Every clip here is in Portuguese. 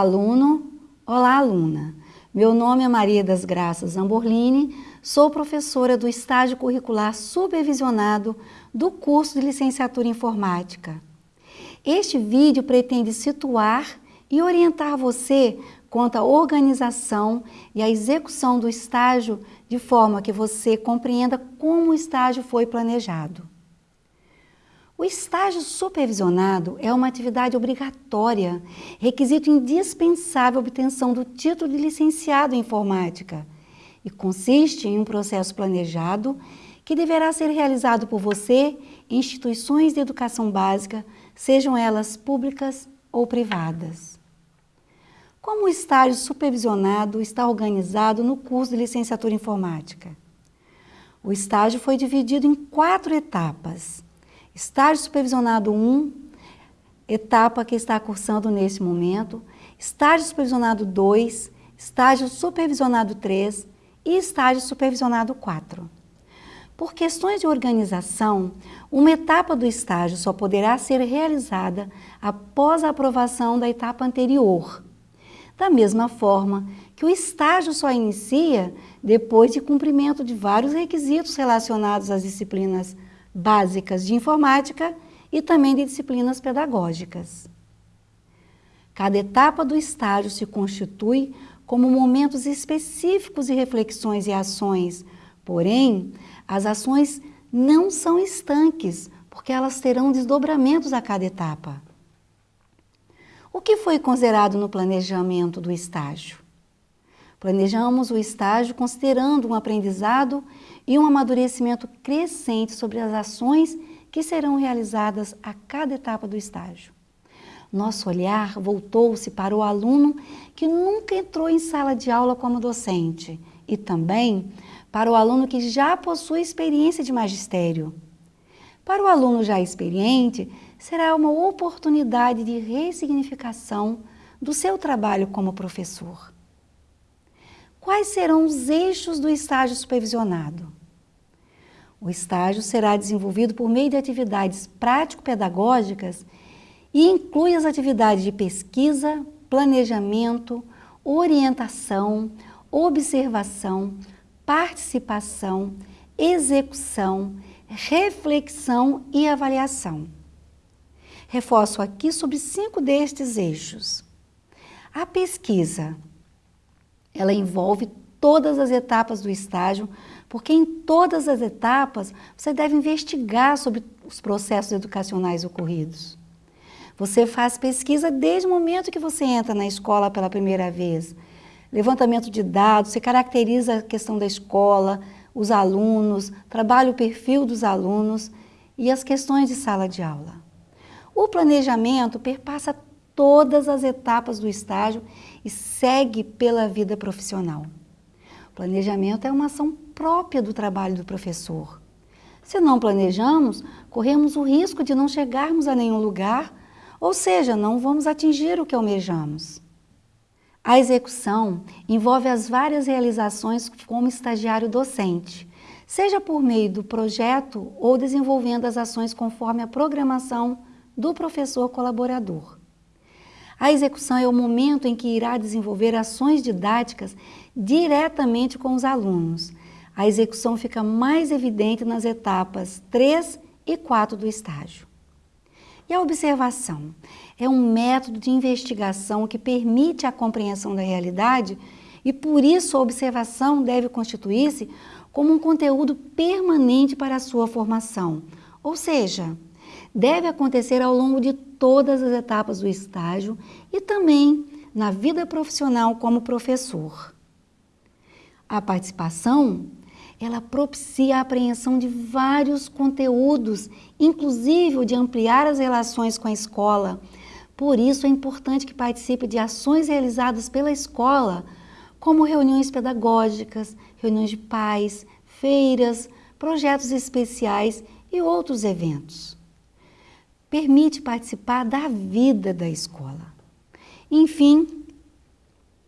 aluno, olá aluna. Meu nome é Maria das Graças Zamborlini, sou professora do estágio curricular supervisionado do curso de licenciatura em informática. Este vídeo pretende situar e orientar você quanto à organização e à execução do estágio de forma que você compreenda como o estágio foi planejado. O estágio supervisionado é uma atividade obrigatória, requisito indispensável à obtenção do título de licenciado em informática e consiste em um processo planejado que deverá ser realizado por você em instituições de educação básica, sejam elas públicas ou privadas. Como o estágio supervisionado está organizado no curso de licenciatura em informática? O estágio foi dividido em quatro etapas. Estágio supervisionado 1, etapa que está cursando nesse momento, estágio supervisionado 2, estágio supervisionado 3 e estágio supervisionado 4. Por questões de organização, uma etapa do estágio só poderá ser realizada após a aprovação da etapa anterior. Da mesma forma que o estágio só inicia depois de cumprimento de vários requisitos relacionados às disciplinas básicas de informática e também de disciplinas pedagógicas. Cada etapa do estágio se constitui como momentos específicos de reflexões e ações, porém, as ações não são estanques, porque elas terão desdobramentos a cada etapa. O que foi considerado no planejamento do estágio? Planejamos o estágio considerando um aprendizado e um amadurecimento crescente sobre as ações que serão realizadas a cada etapa do estágio. Nosso olhar voltou-se para o aluno que nunca entrou em sala de aula como docente e também para o aluno que já possui experiência de magistério. Para o aluno já experiente, será uma oportunidade de ressignificação do seu trabalho como professor. Quais serão os eixos do estágio supervisionado? O estágio será desenvolvido por meio de atividades prático-pedagógicas e inclui as atividades de pesquisa, planejamento, orientação, observação, participação, execução, reflexão e avaliação. Reforço aqui sobre cinco destes eixos. A pesquisa, ela envolve todas as etapas do estágio porque em todas as etapas você deve investigar sobre os processos educacionais ocorridos. Você faz pesquisa desde o momento que você entra na escola pela primeira vez. Levantamento de dados, você caracteriza a questão da escola, os alunos, trabalha o perfil dos alunos e as questões de sala de aula. O planejamento perpassa todas as etapas do estágio e segue pela vida profissional. Planejamento é uma ação própria do trabalho do professor. Se não planejamos, corremos o risco de não chegarmos a nenhum lugar, ou seja, não vamos atingir o que almejamos. A execução envolve as várias realizações como estagiário docente, seja por meio do projeto ou desenvolvendo as ações conforme a programação do professor colaborador. A execução é o momento em que irá desenvolver ações didáticas diretamente com os alunos. A execução fica mais evidente nas etapas 3 e 4 do estágio. E a observação? É um método de investigação que permite a compreensão da realidade e por isso a observação deve constituir-se como um conteúdo permanente para a sua formação. Ou seja, deve acontecer ao longo de todas as etapas do estágio e também na vida profissional como professor. A participação, ela propicia a apreensão de vários conteúdos, inclusive de ampliar as relações com a escola. Por isso é importante que participe de ações realizadas pela escola, como reuniões pedagógicas, reuniões de pais, feiras, projetos especiais e outros eventos permite participar da vida da escola. Enfim,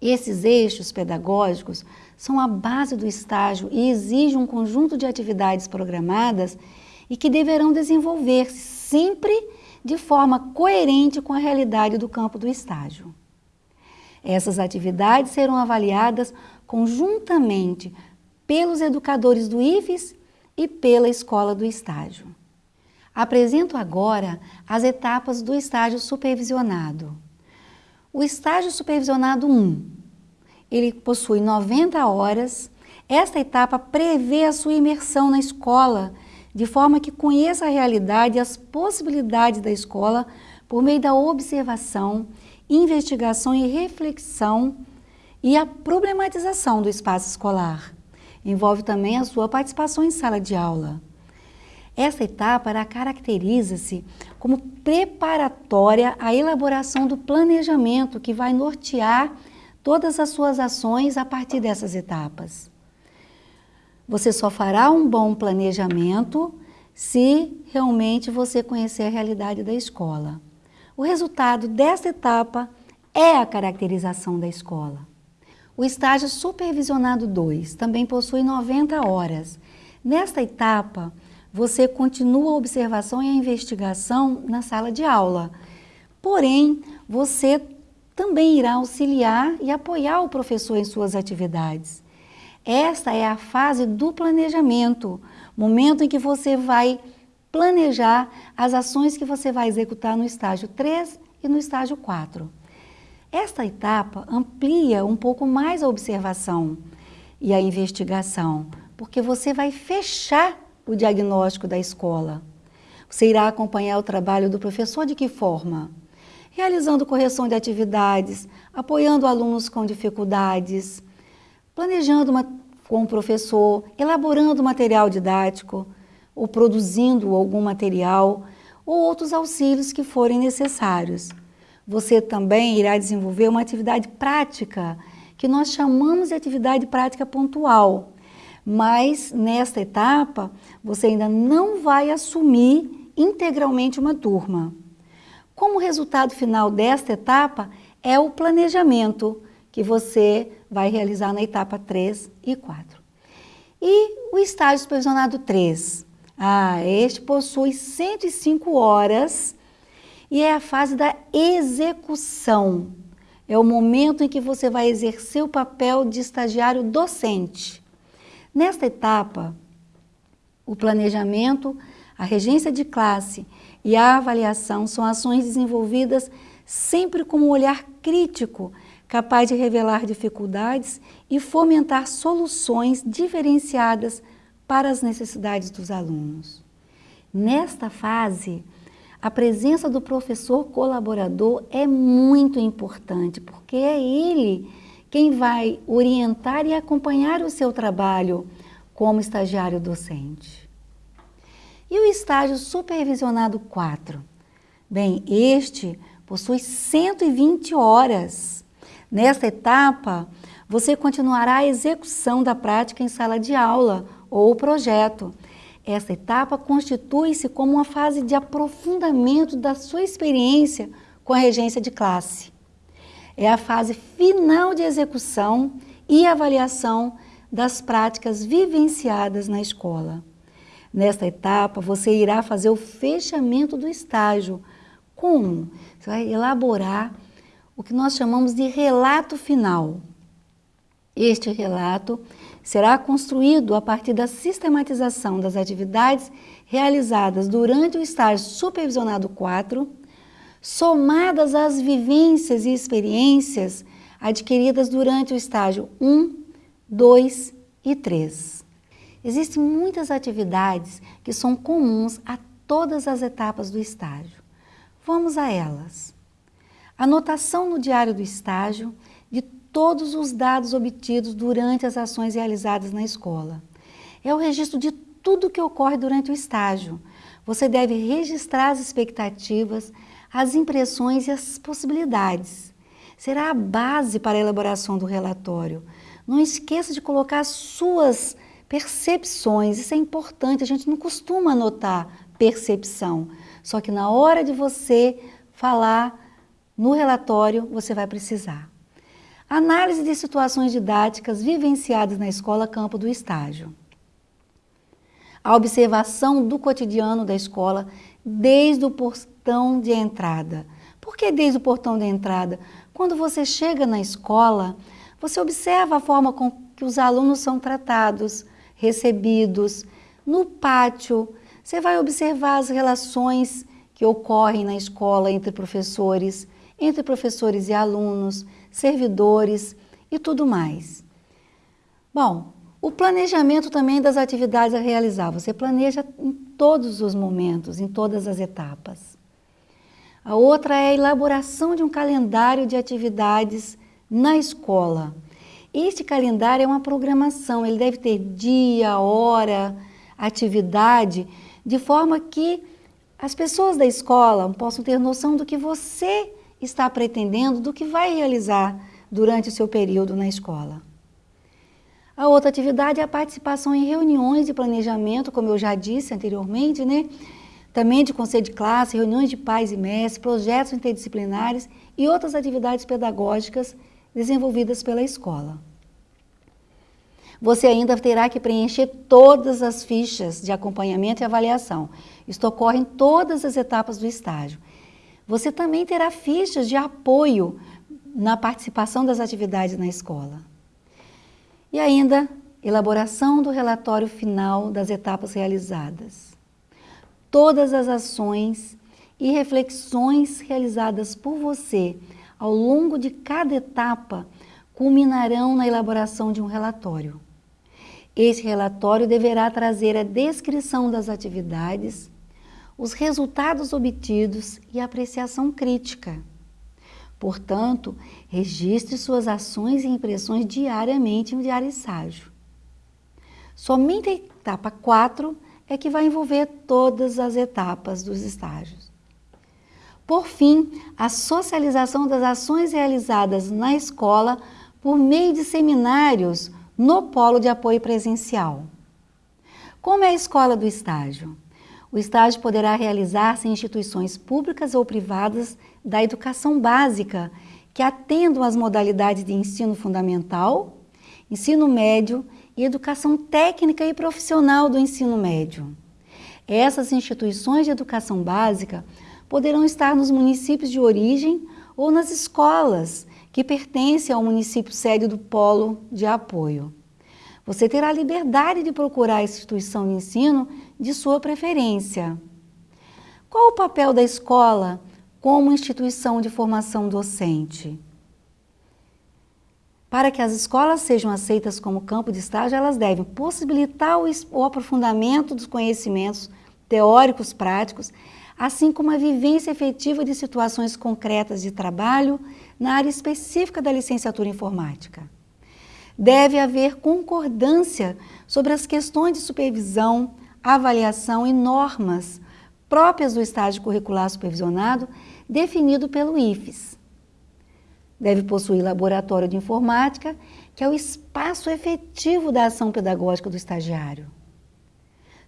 esses eixos pedagógicos são a base do estágio e exigem um conjunto de atividades programadas e que deverão desenvolver-se sempre de forma coerente com a realidade do campo do estágio. Essas atividades serão avaliadas conjuntamente pelos educadores do IFES e pela escola do estágio. Apresento agora as etapas do estágio supervisionado. O estágio supervisionado 1, ele possui 90 horas. Esta etapa prevê a sua imersão na escola, de forma que conheça a realidade e as possibilidades da escola por meio da observação, investigação e reflexão e a problematização do espaço escolar. Envolve também a sua participação em sala de aula. Essa etapa caracteriza-se como preparatória à elaboração do planejamento que vai nortear todas as suas ações a partir dessas etapas. Você só fará um bom planejamento se realmente você conhecer a realidade da escola. O resultado desta etapa é a caracterização da escola. O estágio supervisionado 2 também possui 90 horas. Nesta etapa, você continua a observação e a investigação na sala de aula. Porém, você também irá auxiliar e apoiar o professor em suas atividades. Esta é a fase do planejamento, momento em que você vai planejar as ações que você vai executar no estágio 3 e no estágio 4. Esta etapa amplia um pouco mais a observação e a investigação, porque você vai fechar o diagnóstico da escola. Você irá acompanhar o trabalho do professor de que forma? Realizando correção de atividades, apoiando alunos com dificuldades, planejando uma, com o professor, elaborando material didático, ou produzindo algum material ou outros auxílios que forem necessários. Você também irá desenvolver uma atividade prática, que nós chamamos de atividade prática pontual. Mas nesta etapa, você ainda não vai assumir integralmente uma turma. Como resultado final desta etapa é o planejamento que você vai realizar na etapa 3 e 4. E o estágio supervisionado 3, ah, este possui 105 horas e é a fase da execução. É o momento em que você vai exercer o papel de estagiário docente. Nesta etapa, o planejamento, a regência de classe e a avaliação são ações desenvolvidas sempre com um olhar crítico, capaz de revelar dificuldades e fomentar soluções diferenciadas para as necessidades dos alunos. Nesta fase, a presença do professor colaborador é muito importante, porque é ele quem vai orientar e acompanhar o seu trabalho como estagiário docente. E o estágio supervisionado 4? Bem, este possui 120 horas. Nesta etapa, você continuará a execução da prática em sala de aula, ou projeto. Essa etapa constitui-se como uma fase de aprofundamento da sua experiência com a regência de classe. É a fase final de execução e avaliação das práticas vivenciadas na escola. Nesta etapa, você irá fazer o fechamento do estágio. Como? Você vai elaborar o que nós chamamos de relato final. Este relato será construído a partir da sistematização das atividades realizadas durante o estágio supervisionado 4, somadas às vivências e experiências adquiridas durante o estágio 1, 2 e 3. Existem muitas atividades que são comuns a todas as etapas do estágio. Vamos a elas. Anotação no diário do estágio de todos os dados obtidos durante as ações realizadas na escola. É o registro de tudo que ocorre durante o estágio. Você deve registrar as expectativas, as impressões e as possibilidades. Será a base para a elaboração do relatório. Não esqueça de colocar suas percepções, isso é importante, a gente não costuma anotar percepção, só que na hora de você falar no relatório, você vai precisar. Análise de situações didáticas vivenciadas na escola campo do estágio. A observação do cotidiano da escola desde o portão de entrada. Porque desde o portão de entrada, quando você chega na escola, você observa a forma com que os alunos são tratados, recebidos. No pátio, você vai observar as relações que ocorrem na escola entre professores, entre professores e alunos, servidores e tudo mais. Bom, o planejamento também das atividades a realizar. Você planeja em todos os momentos, em todas as etapas. A outra é a elaboração de um calendário de atividades na escola. Este calendário é uma programação, ele deve ter dia, hora, atividade, de forma que as pessoas da escola possam ter noção do que você está pretendendo, do que vai realizar durante o seu período na escola. A outra atividade é a participação em reuniões de planejamento, como eu já disse anteriormente, né? Também de conselho de classe, reuniões de pais e mestres, projetos interdisciplinares e outras atividades pedagógicas desenvolvidas pela escola. Você ainda terá que preencher todas as fichas de acompanhamento e avaliação. Isto ocorre em todas as etapas do estágio. Você também terá fichas de apoio na participação das atividades na escola. E ainda, elaboração do relatório final das etapas realizadas. Todas as ações e reflexões realizadas por você ao longo de cada etapa culminarão na elaboração de um relatório. Esse relatório deverá trazer a descrição das atividades, os resultados obtidos e a apreciação crítica. Portanto, registre suas ações e impressões diariamente em diário estágio. Somente a etapa 4 é que vai envolver todas as etapas dos estágios. Por fim, a socialização das ações realizadas na escola por meio de seminários no polo de apoio presencial. Como é a escola do estágio? O estágio poderá realizar-se em instituições públicas ou privadas da educação básica que atendam às modalidades de ensino fundamental, ensino médio e educação técnica e profissional do ensino médio. Essas instituições de educação básica poderão estar nos municípios de origem ou nas escolas que pertence ao município sede do polo de apoio. Você terá liberdade de procurar a instituição de ensino de sua preferência. Qual o papel da escola como instituição de formação docente? Para que as escolas sejam aceitas como campo de estágio, elas devem possibilitar o aprofundamento dos conhecimentos teóricos práticos, assim como a vivência efetiva de situações concretas de trabalho na área específica da licenciatura informática. Deve haver concordância sobre as questões de supervisão, avaliação e normas próprias do estágio curricular supervisionado definido pelo IFES. Deve possuir laboratório de informática, que é o espaço efetivo da ação pedagógica do estagiário.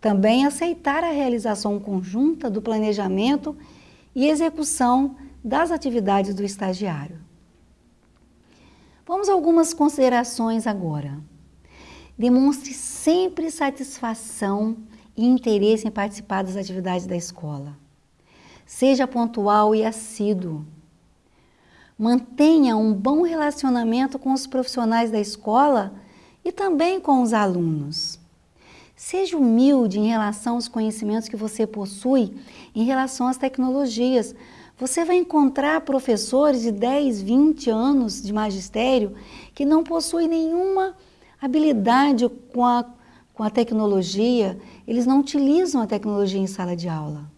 Também aceitar a realização conjunta do planejamento e execução das atividades do estagiário. Vamos a algumas considerações agora. Demonstre sempre satisfação e interesse em participar das atividades da escola. Seja pontual e assíduo. Mantenha um bom relacionamento com os profissionais da escola e também com os alunos. Seja humilde em relação aos conhecimentos que você possui em relação às tecnologias. Você vai encontrar professores de 10, 20 anos de magistério que não possuem nenhuma habilidade com a, com a tecnologia, eles não utilizam a tecnologia em sala de aula.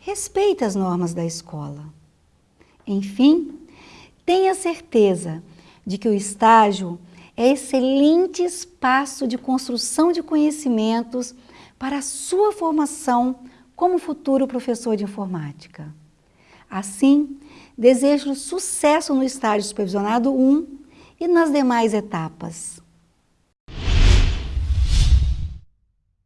Respeite as normas da escola. Enfim, tenha certeza de que o estágio é excelente espaço de construção de conhecimentos para a sua formação como futuro professor de informática. Assim, desejo sucesso no estágio supervisionado 1 e nas demais etapas.